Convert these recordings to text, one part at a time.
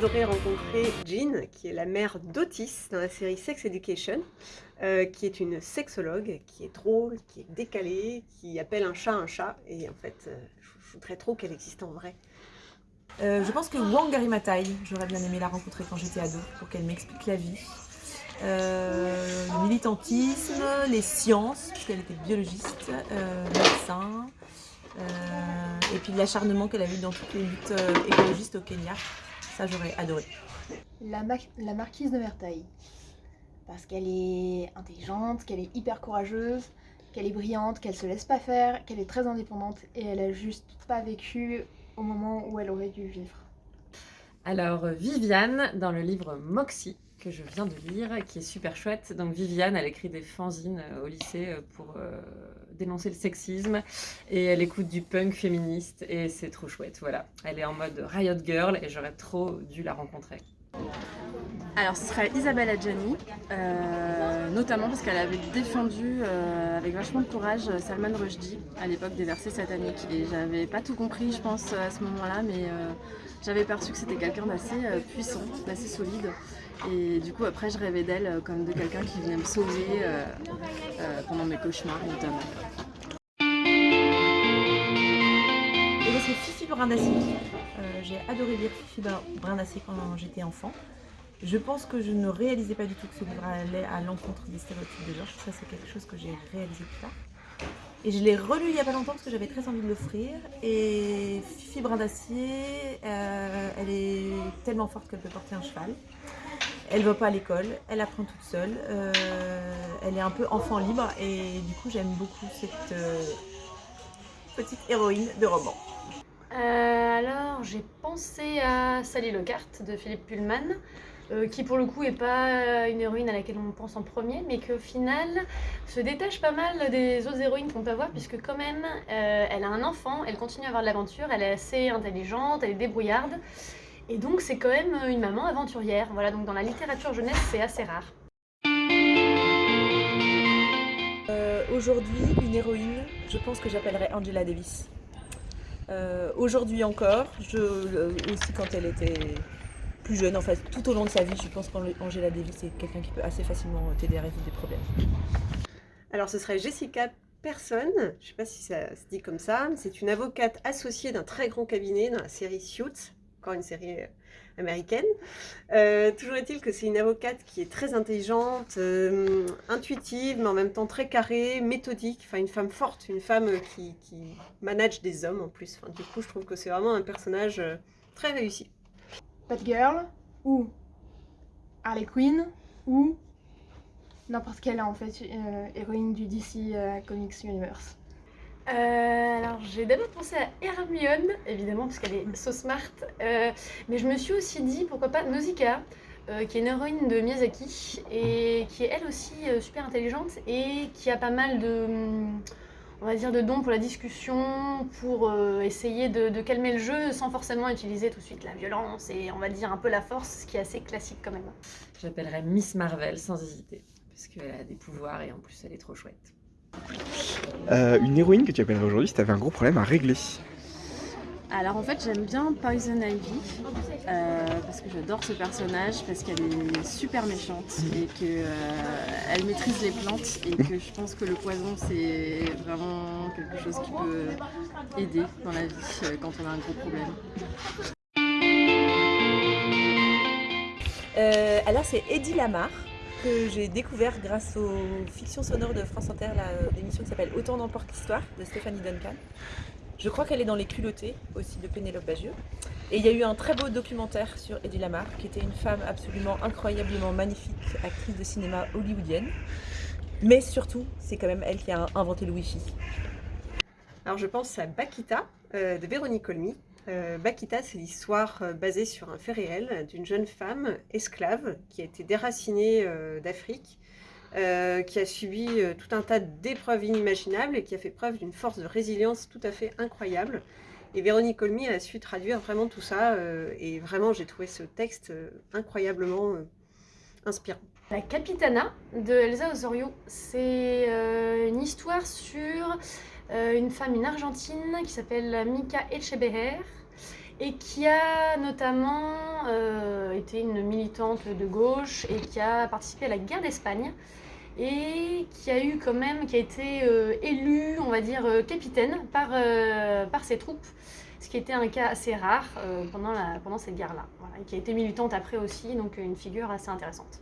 adoré rencontrer Jean, qui est la mère d'Otis dans la série Sex Education, euh, qui est une sexologue, qui est drôle, qui est décalée, qui appelle un chat un chat, et en fait, euh, je voudrais trop qu'elle existe en vrai. Euh, je pense que Wang Garimatai, j'aurais bien aimé la rencontrer quand j'étais ado, pour qu'elle m'explique la vie. le militantisme, les sciences, puisqu'elle était biologiste, médecin, et puis l'acharnement qu'elle a eu dans toutes les luttes écologistes au Kenya. Ça, j'aurais adoré. La, la, marquise de Mertaille. Parce qu'elle est intelligente, qu'elle est hyper courageuse, qu'elle est brillante, qu'elle se laisse pas faire, qu'elle est très indépendante et elle a juste pas vécu au moment où elle aurait dû vivre. Alors Viviane, dans le livre Moxie, que je viens de lire, qui est super chouette. Donc Viviane, elle écrit des fanzines euh, au lycée euh, pour euh, dénoncer le sexisme et elle écoute du punk féministe et c'est trop chouette, voilà. Elle est en mode Riot Girl et j'aurais trop dû la rencontrer. Alors ce serait Isabelle Adjani, notamment parce qu'elle avait défendu avec vachement de courage Salman Rushdie à l'époque des versets sataniques. Et j'avais pas tout compris je pense à ce moment-là, mais j'avais perçu que c'était quelqu'un d'assez puissant, d'assez solide. Et du coup, après, je rêvais d'elle euh, comme de quelqu'un qui venait me sauver euh, euh, pendant mes cauchemars, notamment. Et c'est Fifi. J'ai adoré lire Fifi Brindassi quand j'étais enfant. Je pense que je ne réalisais pas du tout que ce livre allait à l'encontre des stéréotypes de genre. Ça, c'est quelque chose que j'ai réalisé plus tard. Et je l'ai relu il n'y a pas longtemps parce que j'avais très envie de l'offrir. Et Fifi Brindacier, elle est tellement forte qu'elle peut porter un cheval. Elle va pas à l'école, elle apprend toute seule, euh, elle est un peu enfant libre et du coup j'aime beaucoup cette euh, petite héroïne de roman. Euh, alors j'ai pensé à Sally Lockhart de Philippe Pullman, qui pour le coup est pas une héroïne à laquelle on pense en premier, mais qui au final se détache pas mal des autres héroïnes qu'on peut avoir, puisque quand même elle a un enfant, elle continue à avoir de l'aventure, elle est assez intelligente, elle est débrouillarde, et donc c'est quand même une maman aventurière. Voilà, donc dans la littérature jeunesse, c'est assez rare. Euh, aujourd'hui, une héroïne, je pense que j'appellerais Angela Davis. Euh, aujourd'hui encore, euh, aussi quand elle était plus jeune, en tout au long de sa vie, je pense qu'Angela Davis est quelqu'un qui peut assez facilement t'aider à résoudre des problèmes. Alors ce serait Jessica Person, je ne sais pas si ça se dit comme ça, c'est une avocate associée d'un très grand cabinet dans la série Suits, encore une série euh, américaine. Euh, toujours est-il que c'est une avocate qui est très intelligente, euh, intuitive, mais en même temps très carrée, méthodique, enfin une femme forte, une femme qui, manage des hommes en plus. Du coup, je trouve que c'est vraiment un personnage très réussi. Batgirl ou Harley Quinn ou n'importe quelle en fait héroïne du DC Comics Universe. Euh, alors j'ai d'abord pensé à Hermione, évidemment parce qu'elle est so smart, euh, mais je me suis aussi dit pourquoi pas Nausicaa, euh, qui est une héroïne de Miyazaki et qui est elle aussi super intelligente et qui a pas mal de, on va dire, de dons pour la discussion, pour essayer de, calmer le jeu sans forcément utiliser tout de suite la violence et on va dire un peu la force, ce qui est assez classique quand même. J'appellerais Miss Marvel sans hésiter, parce qu'elle a des pouvoirs et en plus elle est trop chouette. Euh, une héroïne que tu appellerais aujourd'hui si tu avais un gros problème à régler alors en fait j'aime bien Poison Ivy euh, parce que j'adore ce personnage parce qu'elle est super méchante et qu'elle euh, maîtrise les plantes et que je pense que le poison c'est vraiment quelque chose qui peut aider dans la vie quand on a un gros problème. alors c'est Eddie Lamar que j'ai découvert grâce aux fictions sonores de France Inter, l'émission qui s'appelle Autant d'emporte l'histoire de Stéphanie Duncan. Je crois qu'elle est dans Les culottés aussi de Pénélope Bagieux. Et il y a eu un très beau documentaire sur Eddie Lamar, qui était une femme absolument incroyablement magnifique, actrice de cinéma hollywoodienne. Mais surtout, c'est quand même elle qui a inventé le Wi-Fi. Alors je pense à Bakita euh, de Véronique Colmy, euh, Bakita, c'est l'histoire euh, basée sur un fait réel d'une jeune femme esclave qui a été déracinée euh, d'Afrique, qui a subi tout un tas d'épreuves inimaginables et qui a fait preuve d'une force de résilience tout à fait incroyable. Et Véronique Colmy a su traduire vraiment tout ça, et vraiment j'ai trouvé ce texte incroyablement inspirant. La Capitana de Elsa Osorio, c'est une histoire sur une femme, une Argentine, qui s'appelle Mika Echebeher, et qui a notamment euh, été une militante de gauche et qui a participé à la guerre d'Espagne et qui a eu quand même, qui a été euh, élue, on va dire, euh, capitaine par, par ses troupes, ce qui était un cas assez rare pendant, la, pendant cette guerre-là, et qui a été militante après aussi, donc une figure assez intéressante.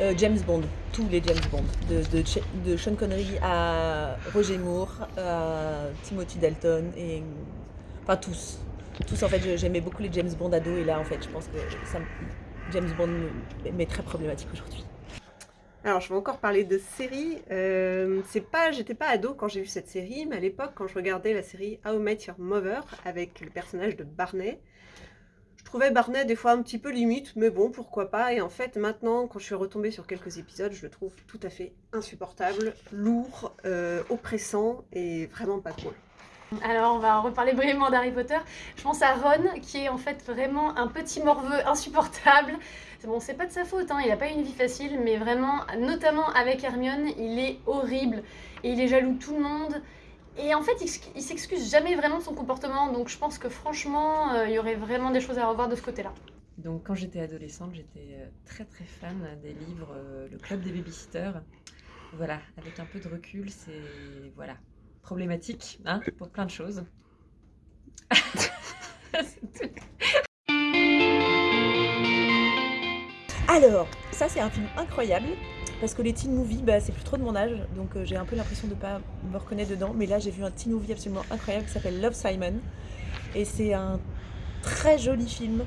Euh, James Bond, tous les James Bond, de, Sean Connery à Roger Moore, à Timothy Dalton, enfin tous. Tous en fait, j'aimais beaucoup les James Bond ados et là en fait je pense que James Bond m'est très problématique aujourd'hui. Alors je vais encore parler de série. Euh, c'est pas, j'étais pas ado quand j'ai vu cette série, mais à l'époque quand je regardais la série How I Met Your Mother avec le personnage de Barney, trouvais Barney des fois un petit peu limite, mais bon, pourquoi pas. Et en fait, maintenant, quand je suis retombée sur quelques épisodes, je le trouve tout à fait insupportable, lourd, euh, oppressant et vraiment pas cool. Alors, on va reparler brièvement d'Harry Potter. Je pense à Ron, qui est en fait vraiment un petit morveux insupportable. Bon, c'est pas de sa faute, hein, il a pas une vie facile, mais vraiment, notamment avec Hermione, il est horrible. Et il est jaloux de tout le monde. Et en fait, il, s'excuse jamais vraiment de son comportement, donc je pense que franchement, euh, il y aurait vraiment des choses à revoir de ce côté-là. Donc quand j'étais adolescente, j'étais euh, très très fan des livres euh, Le Club des Babysitters. Voilà, avec un peu de recul, c'est voilà problématique hein, pour plein de choses. Alors, ça c'est un film incroyable parce que les teen movies, bah, c'est plus trop de mon âge, donc euh, j'ai un peu l'impression de ne pas me reconnaître dedans. Mais là, j'ai vu un teen movie absolument incroyable qui s'appelle Love Simon. Et c'est un très joli film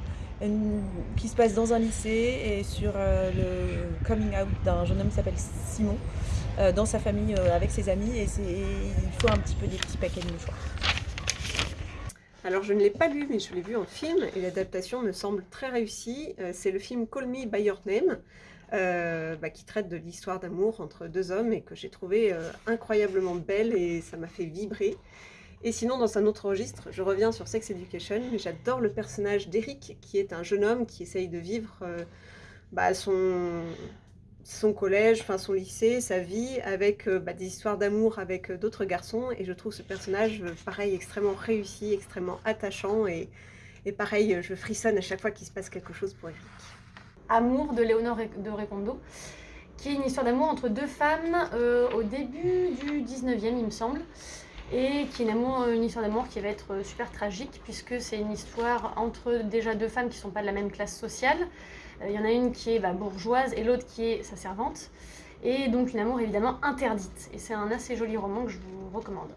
qui se passe dans un lycée et sur euh, le coming out d'un jeune homme qui s'appelle Simon, euh, dans sa famille avec ses amis. Et il faut un petit peu des petits paquets de mouchoirs. Alors je ne l'ai pas lu, mais je l'ai vu en film, et l'adaptation me semble très réussie. c'est le film Call Me By Your Name, euh, bah, qui traite de l'histoire d'amour entre deux hommes et que j'ai trouvé euh, incroyablement belle et ça m'a fait vibrer. Et sinon, dans un autre registre, je reviens sur Sex Education, mais j'adore le personnage d'Eric, qui est un jeune homme qui essaye de vivre euh, bah, son, collège, enfin son lycée, sa vie, avec bah, des histoires d'amour avec d'autres garçons. Et je trouve ce personnage, pareil, extrêmement réussi, extrêmement attachant. Et pareil, je frissonne à chaque fois qu'il se passe quelque chose pour Eric. Amour de Léonore de Recondo, qui est une histoire d'amour entre deux femmes euh, au début du 19e, il me semble, et qui est une, une histoire d'amour qui va être super tragique, puisque c'est une histoire entre déjà deux femmes qui ne sont pas de la même classe sociale. Euh, il y en a une qui est bah, bourgeoise et l'autre qui est sa servante, et donc une amour évidemment interdite. Et c'est un assez joli roman que je vous recommande.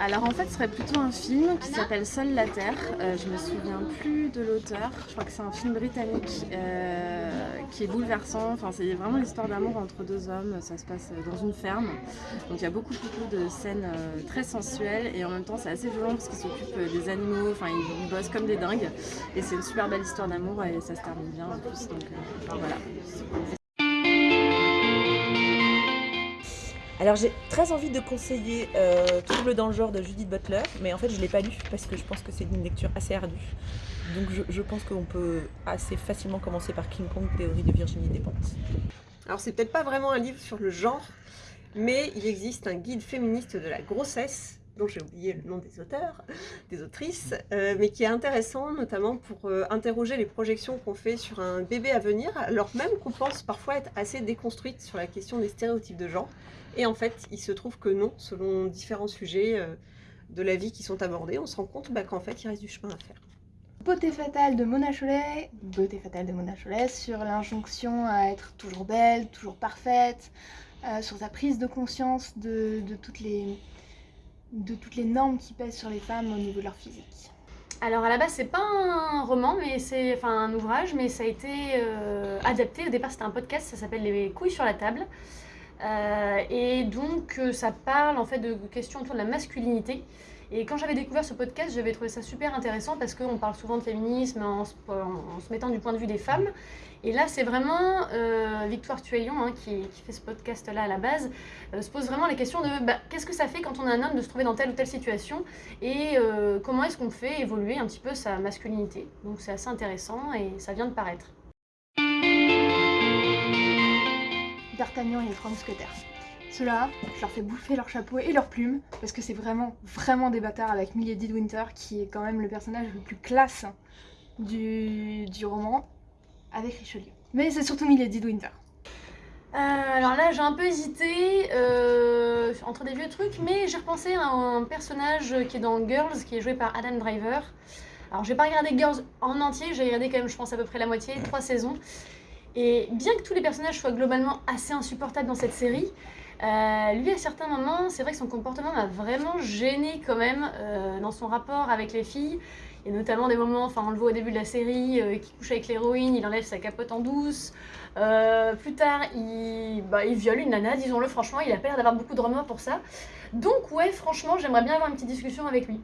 Alors en fait ce serait plutôt un film qui s'appelle Seule la Terre, euh, je me souviens plus de l'auteur, je crois que c'est un film britannique euh, qui est bouleversant, c'est vraiment l'histoire d'amour entre deux hommes, ça se passe dans une ferme, donc il y a beaucoup beaucoup de scènes euh, très sensuelles. Et en même temps c'est assez violent parce qu'ils s'occupent des animaux, enfin ils, bossent comme des dingues. Et c'est une super belle histoire d'amour et ça se termine bien en plus, donc voilà. Alors j'ai très envie de conseiller euh, Trouble dans le genre de Judith Butler, mais en fait je ne l'ai pas lu parce que je pense que c'est une lecture assez ardue. Donc je, pense qu'on peut assez facilement commencer par King Kong, théorie de Virginie Despentes. Alors c'est peut-être pas vraiment un livre sur le genre, mais il existe un guide féministe de la grossesse, dont j'ai oublié le nom des auteurs, des autrices, euh, mais qui est intéressant notamment pour euh, interroger les projections qu'on fait sur un bébé à venir, alors même qu'on pense parfois être assez déconstruite sur la question des stéréotypes de genre. Et en fait, il se trouve que non, selon différents sujets euh, de la vie qui sont abordés, on se rend compte bah, qu'en fait, il reste du chemin à faire. Beauté fatale de Mona Cholet, beauté fatale de Mona Cholet sur l'injonction à être toujours belle, toujours parfaite, sur sa prise de conscience de, toutes les, de toutes les normes qui pèsent sur les femmes au niveau de leur physique. Alors à la base c'est pas un roman mais c'est enfin un ouvrage mais ça a été euh, adapté au départ c'était un podcast ça s'appelle les couilles sur la table euh, et donc euh, ça parle en fait de questions autour de la masculinité. Et quand j'avais découvert ce podcast, j'avais trouvé ça super intéressant parce qu'on parle souvent de féminisme en se, mettant du point de vue des femmes. Et là, c'est vraiment euh, Victoire Tuaillon hein, qui, fait ce podcast-là à la base, se pose vraiment les questions de bah, qu'est-ce que ça fait quand on est un homme de se trouver dans telle ou telle situation et comment est-ce qu'on fait évoluer un petit peu sa masculinité. Donc c'est assez intéressant et ça vient de paraître. D'Artagnan et les trois. Ceux-là, je leur fais bouffer leur chapeau et leurs plumes, parce que c'est vraiment, vraiment des bâtards avec Milady de Winter, qui est quand même le personnage le plus classe du, du roman, avec Richelieu. Mais c'est surtout Milady de Winter. Euh, alors là, j'ai un peu hésité euh, entre des vieux trucs, mais j'ai repensé à un personnage qui est dans Girls, qui est joué par Adam Driver. Alors, j'ai pas regardé Girls en entier, j'ai regardé quand même, je pense, à peu près la moitié, trois saisons. Et bien que tous les personnages soient globalement assez insupportables dans cette série, euh, lui, à certains moments, c'est vrai que son comportement m'a vraiment gêné quand même euh, dans son rapport avec les filles. Il y a notamment des moments, enfin on le voit au début de la série, euh, qui couche avec l'héroïne, il enlève sa capote en douce. Euh, plus tard, il, bah, il viole une nana, disons-le franchement, il a pas l'air d'avoir beaucoup de remords pour ça. Donc ouais, franchement, j'aimerais bien avoir une petite discussion avec lui.